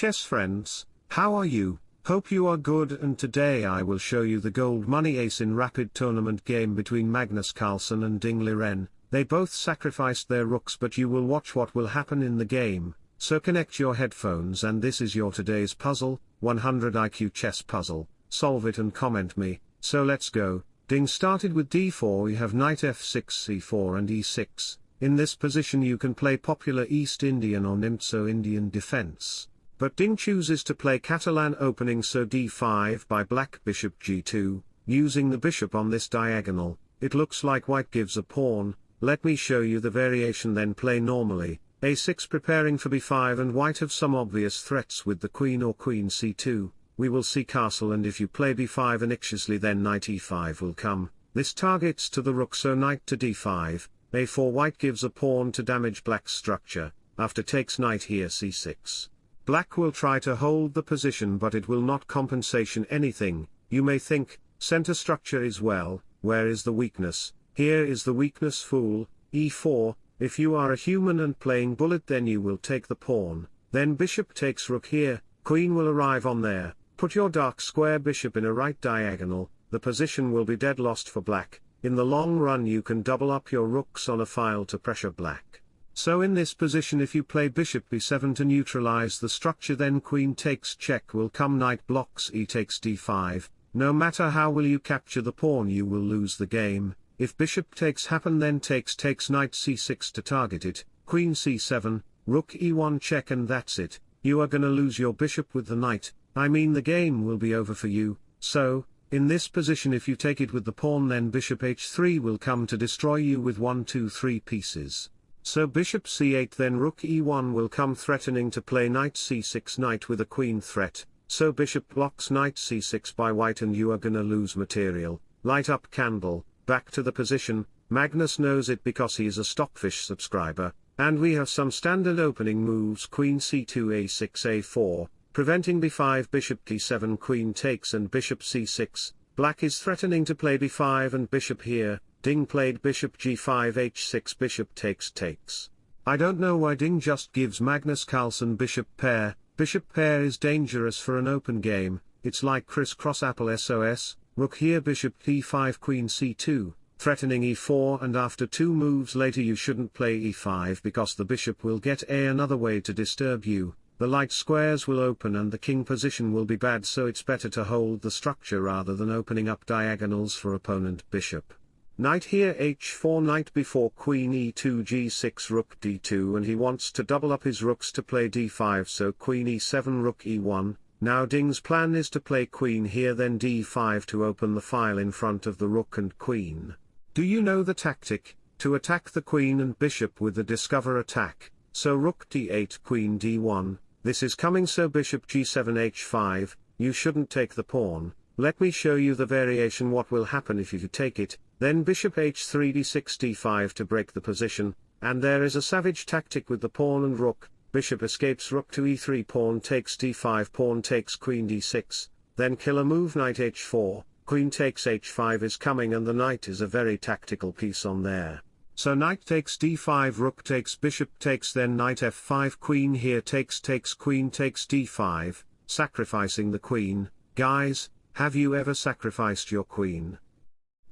chess friends, how are you? Hope you are good and today I will show you the Goldmoney Asian rapid tournament game between Magnus Carlsen and Ding Liren, they both sacrificed their rooks but you will watch what will happen in the game, so connect your headphones and this is your today's puzzle, 100 IQ chess puzzle, solve it and comment me, so let's go, Ding started with d4 we have knight f6 c4 and e6, in this position you can play popular East Indian or Nimzo Indian defense. But Ding chooses to play Catalan opening so d5 by black bishop g2, using the bishop on this diagonal, it looks like white gives a pawn, let me show you the variation then play normally, a6 preparing for b5 and white have some obvious threats with the queen or queen c2, we will see castle and if you play b5 anxiously then knight e5 will come, this targets to the rook so knight to d5, a4 white gives a pawn to damage black's structure, after takes knight here c6. Black will try to hold the position but it will not compensation anything, you may think, center structure is well, where is the weakness, here is the weakness fool, e4, if you are a human and playing bullet then you will take the pawn, then bishop takes rook here, queen will arrive on there, put your dark square bishop in a right diagonal, the position will be dead lost for black, in the long run you can double up your rooks on a file to pressure black. So in this position if you play bishop b7 to neutralize the structure then queen takes check will come knight blocks e takes d5, no matter how will you capture the pawn you will lose the game, if bishop takes happen then takes takes knight c6 to target it, queen c7, rook e1 check and that's it, you are gonna lose your bishop with the knight, I mean the game will be over for you, so, in this position if you take it with the pawn then bishop h3 will come to destroy you with 1 2 3 pieces. So bishop c8 then rook e1 will come threatening to play knight c6 knight with a queen threat, so bishop blocks knight c6 by white and you are gonna lose material, light up candle, back to the position, Magnus knows it because he is a Stockfish subscriber, and we have some standard opening moves. Queen c2 a6 a4, preventing b5 bishop d7 queen takes and bishop c6, black is threatening to play b5 and bishop here, Ding played bishop g5 h6 bishop takes takes. I don't know why Ding just gives Magnus Carlsen bishop pair, bishop pair is dangerous for an open game, it's like crisscross apple SOS, rook here bishop e5 queen c2, threatening e4 and after two moves later you shouldn't play e5 because the bishop will get a another way to disturb you, the light squares will open and the king position will be bad so it's better to hold the structure rather than opening up diagonals for opponent bishop. Knight here h4 knight before queen e2 g6 rook d2 and he wants to double up his rooks to play d5 so queen e7 rook e1, now Ding's plan is to play queen here then d5 to open the file in front of the rook and queen. Do you know the tactic, to attack the queen and bishop with the discover attack, so rook d8 queen d1, this is coming so bishop g7 h5, you shouldn't take the pawn, let me show you the variation what will happen if you take it, then bishop h3 d6 d5 to break the position, and there is a savage tactic with the pawn and rook, bishop escapes rook to e3 pawn takes d5 pawn takes queen d6, then killer move knight h4, queen takes h5 is coming and the knight is a very tactical piece on there. So knight takes d5 rook takes bishop takes then knight f5 queen here takes takes queen takes d5, sacrificing the queen, guys, have you ever sacrificed your queen?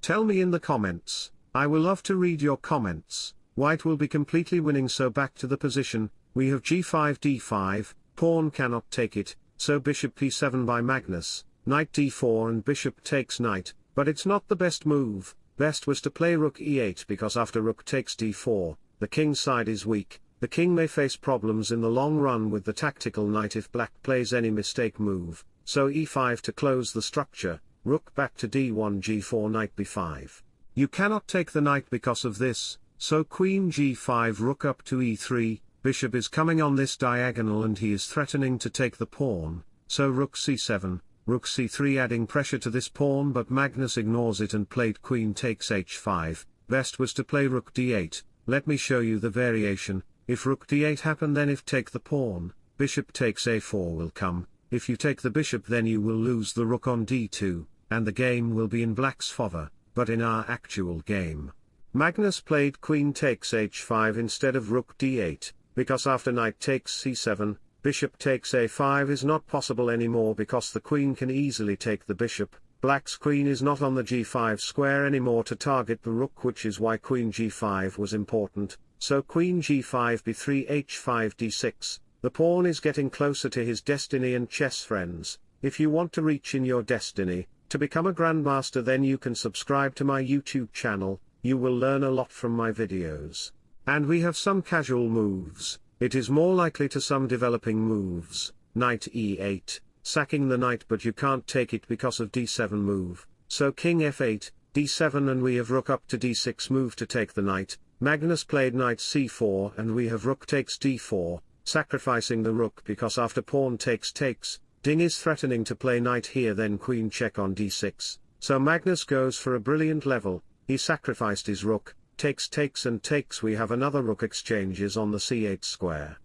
Tell me in the comments, I will love to read your comments, white will be completely winning so back to the position, we have g5 d5, pawn cannot take it, so bishop p7 by Magnus, knight d4 and bishop takes knight, but it's not the best move, best was to play rook e8 because after rook takes d4, the king side is weak, the king may face problems in the long run with the tactical knight if black plays any mistake move, so e5 to close the structure, rook back to d1 g4 knight b5. You cannot take the knight because of this, so queen g5 rook up to e3, bishop is coming on this diagonal and he is threatening to take the pawn, so rook c7, rook c3 adding pressure to this pawn but Magnus ignores it and played queen takes h5, best was to play rook d8, let me show you the variation, if rook d8 happen then if take the pawn, bishop takes a4 will come, if you take the bishop then you will lose the rook on d2, and the game will be in black's favor, but in our actual game. Magnus played queen takes h5 instead of rook d8, because after knight takes c7, bishop takes a5 is not possible anymore because the queen can easily take the bishop, black's queen is not on the g5 square anymore to target the rook which is why queen g5 was important, so queen g5 b3 h5 d6, the pawn is getting closer to his destiny and chess friends, if you want to reach in your destiny, to become a grandmaster then you can subscribe to my YouTube channel, you will learn a lot from my videos. And we have some casual moves, it is more likely to some developing moves, knight e8, sacking the knight but you can't take it because of d7 move, so king f8, d7 and we have rook up to d6 move to take the knight, Magnus played knight c4 and we have rook takes d4, sacrificing the rook because after pawn takes takes, Ding is threatening to play knight here then queen check on d6, so Magnus goes for a brilliant level, he sacrificed his rook, takes takes and takes we have another rook exchanges on the c8 square.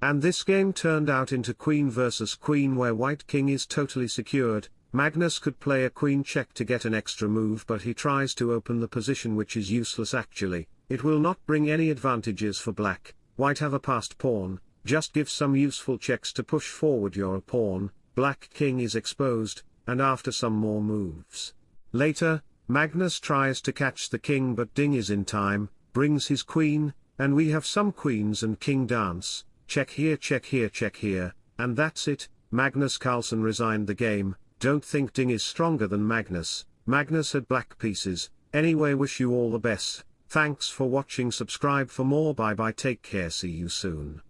And this game turned out into queen versus queen where white king is totally secured, Magnus could play a queen check to get an extra move but he tries to open the position which is useless actually, it will not bring any advantages for black, white have a passed pawn, just give some useful checks to push forward your pawn, black king is exposed, and after some more moves. Later, Magnus tries to catch the king but Ding is in time, brings his queen, and we have some queens and king dance, check here check here check here, and that's it, Magnus Carlsen resigned the game, don't think Ding is stronger than Magnus, Magnus had black pieces, anyway wish you all the best. Thanks for watching subscribe for more bye bye take care see you soon.